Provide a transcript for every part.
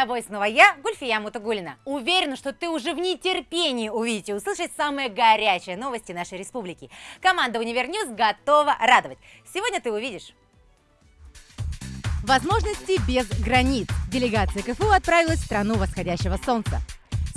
тобой снова я, Гульфия Мутагулина. Уверена, что ты уже в нетерпении увидеть и услышать самые горячие новости нашей республики. Команда Univer News готова радовать. Сегодня ты увидишь. Возможности без границ. Делегация КФУ отправилась в страну восходящего солнца.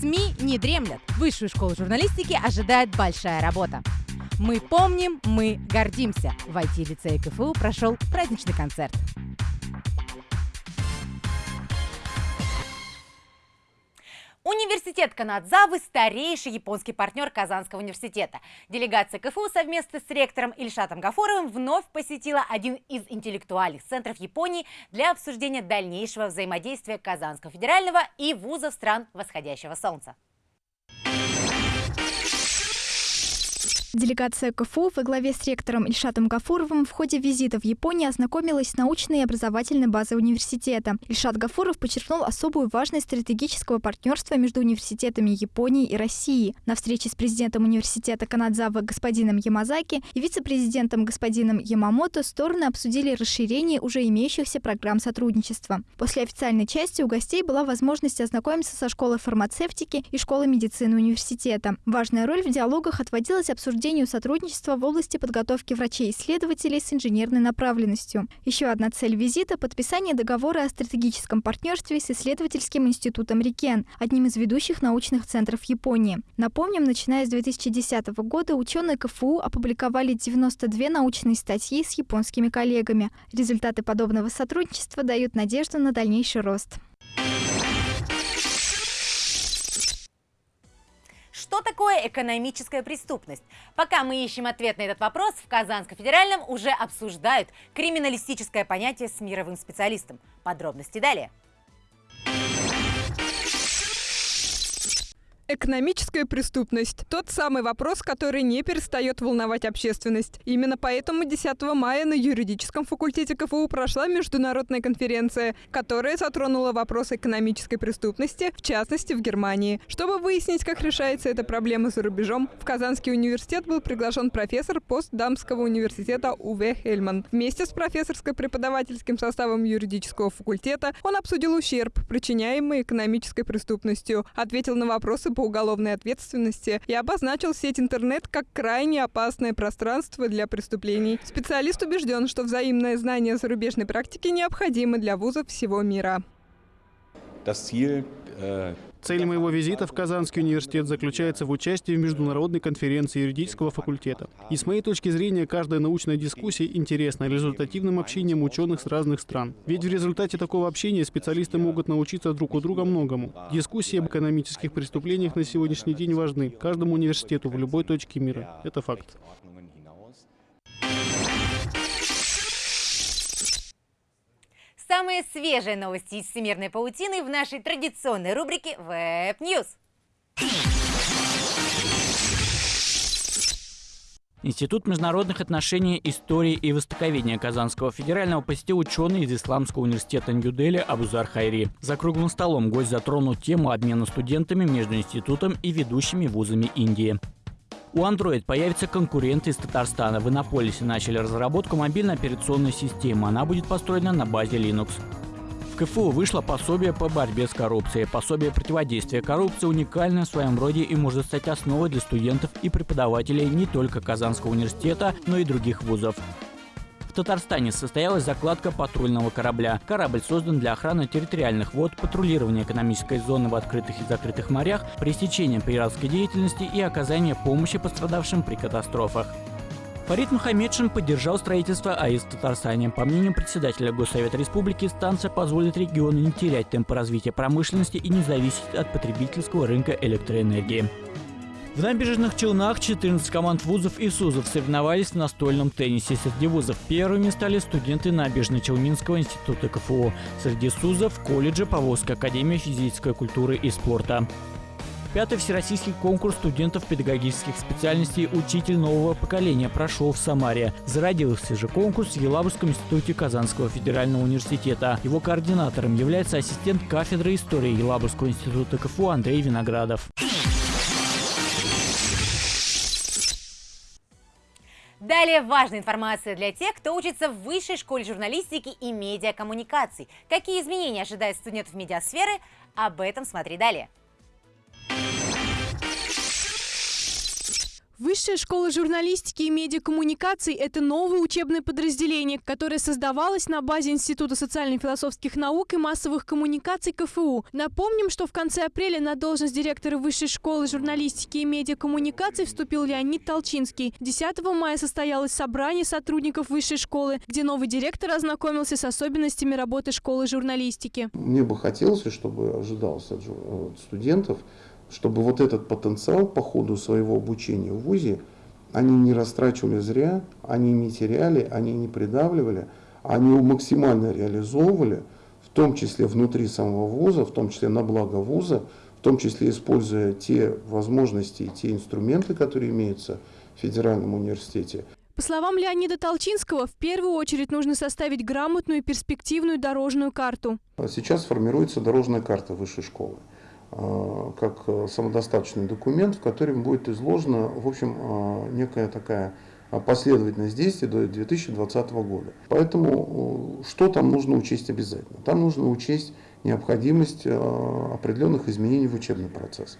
СМИ не дремлят. Высшую школу журналистики ожидает большая работа. Мы помним, мы гордимся. В IT-лицее КФУ прошел праздничный концерт. Университет Канадзавы – старейший японский партнер Казанского университета. Делегация КФУ совместно с ректором Ильшатом Гафоровым вновь посетила один из интеллектуальных центров Японии для обсуждения дальнейшего взаимодействия Казанского федерального и вузов стран восходящего солнца. Делегация КФУ во главе с ректором Ильшатом Гафуровым в ходе визита в Японию ознакомилась с научной и образовательной базой университета. Ильшат Гафуров подчеркнул особую важность стратегического партнерства между университетами Японии и России. На встрече с президентом университета Канадзава господином Ямазаки и вице-президентом господином Ямамото стороны обсудили расширение уже имеющихся программ сотрудничества. После официальной части у гостей была возможность ознакомиться со школой фармацевтики и школой медицины университета. Важная роль в диалогах отводилась обсуждению обсуждению сотрудничества в области подготовки врачей-исследователей с инженерной направленностью. Еще одна цель визита – подписание договора о стратегическом партнерстве с исследовательским институтом Рикен, одним из ведущих научных центров Японии. Напомним, начиная с 2010 года ученые КФУ опубликовали 92 научные статьи с японскими коллегами. Результаты подобного сотрудничества дают надежду на дальнейший рост. Такое экономическая преступность? Пока мы ищем ответ на этот вопрос, в Казанском федеральном уже обсуждают криминалистическое понятие с мировым специалистом. Подробности далее. Экономическая преступность – тот самый вопрос, который не перестает волновать общественность. Именно поэтому 10 мая на юридическом факультете КФУ прошла международная конференция, которая затронула вопрос экономической преступности, в частности в Германии. Чтобы выяснить, как решается эта проблема за рубежом, в Казанский университет был приглашен профессор постдамского университета Уве Хельман. Вместе с профессорско-преподавательским составом юридического факультета он обсудил ущерб, причиняемый экономической преступностью, ответил на вопросы по уголовной ответственности и обозначил сеть интернет как крайне опасное пространство для преступлений. Специалист убежден, что взаимное знание зарубежной практики необходимо для вузов всего мира. Цель моего визита в Казанский университет заключается в участии в международной конференции юридического факультета. И с моей точки зрения, каждая научная дискуссия интересна результативным общением ученых с разных стран. Ведь в результате такого общения специалисты могут научиться друг у друга многому. Дискуссии об экономических преступлениях на сегодняшний день важны каждому университету в любой точке мира. Это факт. Самые свежие новости из всемирной паутины в нашей традиционной рубрике Web News. Институт международных отношений, истории и востоковедения Казанского федерального посетил ученый из Исламского университета Нью-Дели Абузар Хайри. За круглым столом гость затронул тему обмена студентами между институтом и ведущими вузами Индии. У Android появятся конкуренты из Татарстана. В Иннополисе начали разработку мобильной операционной системы. Она будет построена на базе Linux. В КФУ вышло пособие по борьбе с коррупцией. Пособие противодействия коррупции уникальное в своем роде и может стать основой для студентов и преподавателей не только Казанского университета, но и других вузов. Татарстане состоялась закладка патрульного корабля. Корабль создан для охраны территориальных вод, патрулирования экономической зоны в открытых и закрытых морях, пресечения пиратской деятельности и оказания помощи пострадавшим при катастрофах. Фарид Мухаммедшин поддержал строительство АИС в Татарстане. По мнению председателя Госсовета Республики, станция позволит региону не терять темпы развития промышленности и не зависеть от потребительского рынка электроэнергии. В набережных Челнах 14 команд вузов и СУЗов соревновались в настольном теннисе. Среди вузов первыми стали студенты Набережно-Челнинского института КФУ. Среди СУЗов – колледжа Поволжской академии физической культуры и спорта. Пятый всероссийский конкурс студентов педагогических специальностей «Учитель нового поколения» прошел в Самаре. Зародился же конкурс в Елабужском институте Казанского федерального университета. Его координатором является ассистент кафедры истории Елабужского института КФУ Андрей Виноградов. Далее важная информация для тех, кто учится в Высшей школе журналистики и медиакоммуникаций. Какие изменения ожидают студентов медиасферы? Об этом смотри далее. Высшая школа журналистики и медиакоммуникаций – это новое учебное подразделение, которое создавалось на базе Института социально-философских наук и массовых коммуникаций КФУ. Напомним, что в конце апреля на должность директора Высшей школы журналистики и медиакоммуникаций вступил Леонид Толчинский. 10 мая состоялось собрание сотрудников Высшей школы, где новый директор ознакомился с особенностями работы школы журналистики. Мне бы хотелось, чтобы ожидалось от студентов – чтобы вот этот потенциал по ходу своего обучения в ВУЗе они не растрачивали зря, они не теряли, они не придавливали, они его максимально реализовывали, в том числе внутри самого вуза, в том числе на благо вуза, в том числе используя те возможности и те инструменты, которые имеются в Федеральном университете. По словам Леонида Толчинского, в первую очередь нужно составить грамотную перспективную дорожную карту. Сейчас формируется дорожная карта высшей школы. Э, как э, самодостаточный документ, в котором будет изложена, в общем, э, некая такая последовательность действий до 2020 года. Поэтому что там нужно учесть обязательно? Там нужно учесть необходимость определенных изменений в учебный процесс,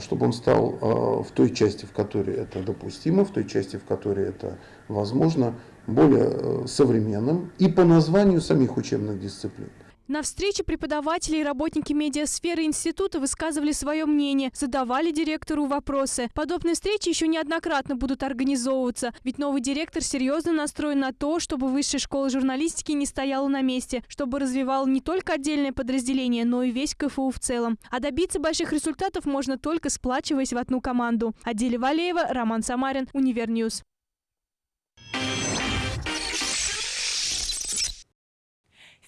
чтобы он стал в той части, в которой это допустимо, в той части, в которой это возможно, более современным и по названию самих учебных дисциплин. На встрече преподаватели и работники медиасферы института высказывали свое мнение, задавали директору вопросы. Подобные встречи еще неоднократно будут организовываться, ведь новый директор серьезно настроен на то, чтобы высшая школа журналистики не стояла на месте, чтобы развивал не только отдельное подразделение, но и весь КФУ в целом. А добиться больших результатов можно только сплачиваясь в одну команду. Аделя Валеева, Роман Самарин, Univer News.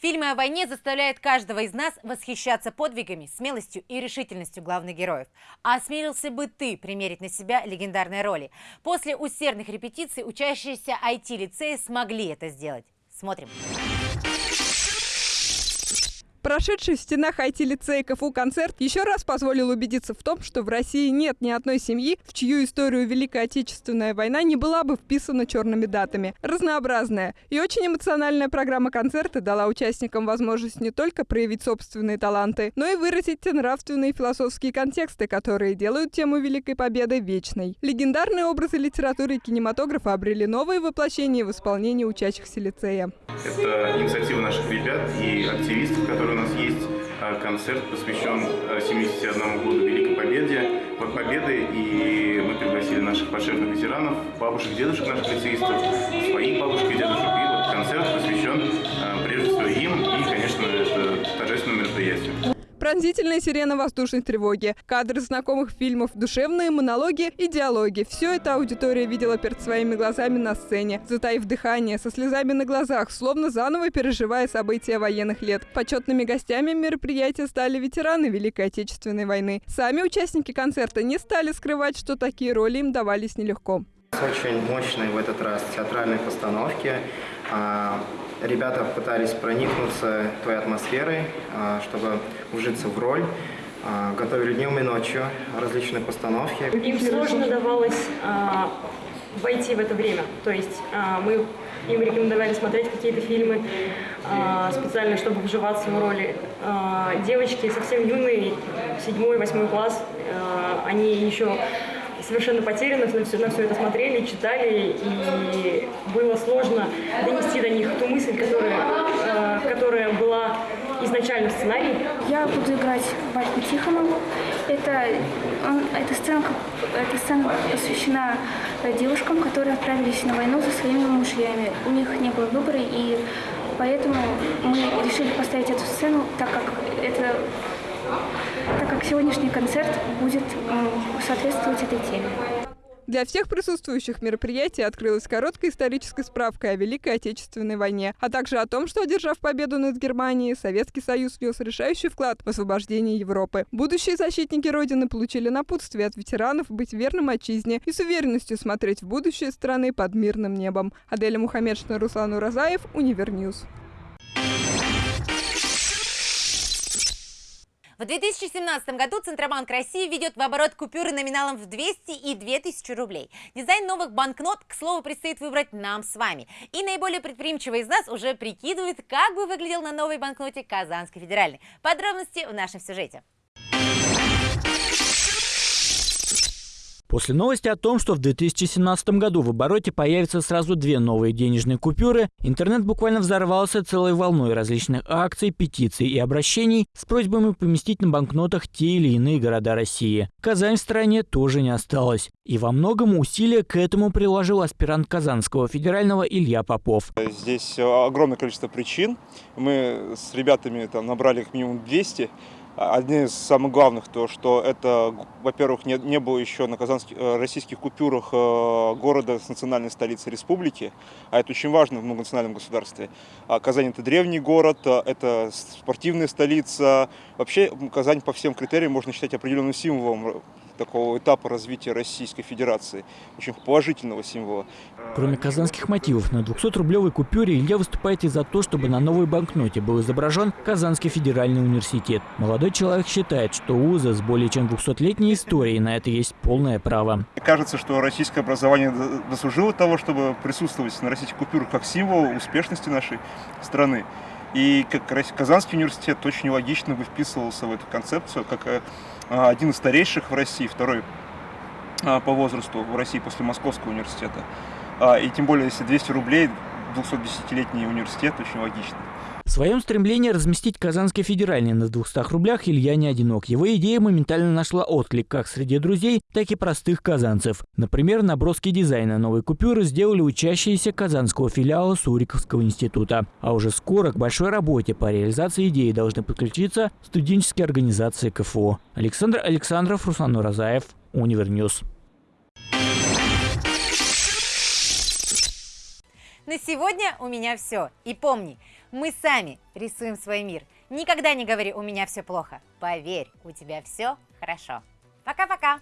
Фильмы о войне заставляют каждого из нас восхищаться подвигами, смелостью и решительностью главных героев. А осмелился бы ты примерить на себя легендарные роли? После усердных репетиций учащиеся IT-лицея смогли это сделать. Смотрим. Прошедший в стенах IT-лицея КФУ концерт еще раз позволил убедиться в том, что в России нет ни одной семьи, в чью историю Великая Отечественная война не была бы вписана черными датами. Разнообразная и очень эмоциональная программа концерта дала участникам возможность не только проявить собственные таланты, но и выразить те нравственные и философские контексты, которые делают тему Великой Победы вечной. Легендарные образы литературы и кинематографа обрели новые воплощения в исполнении учащихся лицея. Это инициатива наших ребят и активистов, которые нас есть э, концерт, посвящен 71 э, году Великой Победе, Победы, и мы пригласили наших почетных ветеранов, бабушек, дедушек наших лицеистов, своих бабушек и дедушек, и вот концерт посвящен э, прежде всего им, и, конечно, это торжественное мероприятие. Пронзительная сирена воздушной тревоги, кадры знакомых фильмов, душевные монологи и диалоги. Все это аудитория видела перед своими глазами на сцене, затаив дыхание, со слезами на глазах, словно заново переживая события военных лет. Почетными гостями мероприятия стали ветераны Великой Отечественной войны. Сами участники концерта не стали скрывать, что такие роли им давались нелегко. Очень мощные в этот раз театральные постановки. А, ребята пытались проникнуться той атмосферой, а, чтобы вжиться в роль. А, готовили днем и ночью различные постановки. Им сложно давалось войти в это время. То есть мы им рекомендовали смотреть какие-то фильмы специально, чтобы вживаться в роли. Девочки совсем юные, седьмой, восьмой класс, они еще совершенно потерянно на все, на все это смотрели, читали, и было сложно донести до них ту мысль, которая, э, которая была изначально в сценарии. Я буду играть Вальку Тихонову. Это, он, эта, сцена, эта сцена посвящена девушкам, которые отправились на войну за своими мужьями. У них не было выбора, и поэтому мы решили поставить эту сцену, так как это так как сегодняшний концерт будет соответствовать этой теме. Для всех присутствующих мероприятие открылась короткая историческая справка о Великой Отечественной войне, а также о том, что, одержав победу над Германией, Советский Союз внес решающий вклад в освобождение Европы. Будущие защитники Родины получили напутствие от ветеранов быть верным отчизне и с уверенностью смотреть в будущее страны под мирным небом. Аделя Мухаммедшина, Руслан Уразаев, Univer News. В 2017 году Центробанк России ведет в оборот купюры номиналом в 200 и 2000 рублей. Дизайн новых банкнот, к слову, предстоит выбрать нам с вами. И наиболее предприимчивый из нас уже прикидывает, как бы выглядел на новой банкноте Казанской федеральной. Подробности в нашем сюжете. После новости о том, что в 2017 году в обороте появятся сразу две новые денежные купюры, интернет буквально взорвался целой волной различных акций, петиций и обращений с просьбами поместить на банкнотах те или иные города России. Казань в стране тоже не осталось. И во многом усилия к этому приложил аспирант Казанского федерального Илья Попов. Здесь огромное количество причин. Мы с ребятами там набрали их минимум 200 Одни из самых главных, то, что это, во-первых, не, не было еще на казанских, э, российских купюрах э, города с национальной столицей республики, а это очень важно в многонациональном государстве. А Казань это древний город, э, это спортивная столица. Вообще Казань по всем критериям можно считать определенным символом такого этапа развития Российской Федерации, очень положительного символа. Кроме казанских мотивов, на 200-рублевой купюре Илья выступает и за то, чтобы на новой банкноте был изображен Казанский федеральный университет. Молодой человек считает, что УЗа с более чем 200-летней историей на это есть полное право. Кажется, что российское образование дослужило того, чтобы присутствовать на российских купюрах как символ успешности нашей страны. И как Казанский университет очень логично бы вписывался в эту концепцию, как э, один из старейших в России, второй а, по возрасту в России после Московского университета. А, и тем более, если 200 рублей, 210-летний университет, очень логично. В своем стремлении разместить Казанский федеральный на 200 рублях Илья не одинок. Его идея моментально нашла отклик как среди друзей, так и простых казанцев. Например, наброски дизайна новой купюры сделали учащиеся казанского филиала Суриковского института. А уже скоро к большой работе по реализации идеи должны подключиться студенческие организации КФУ. Александр Александров, Руслан Уразаев, Univer News. На сегодня у меня все. И помни, мы сами рисуем свой мир. Никогда не говори «у меня все плохо». Поверь, у тебя все хорошо. Пока-пока!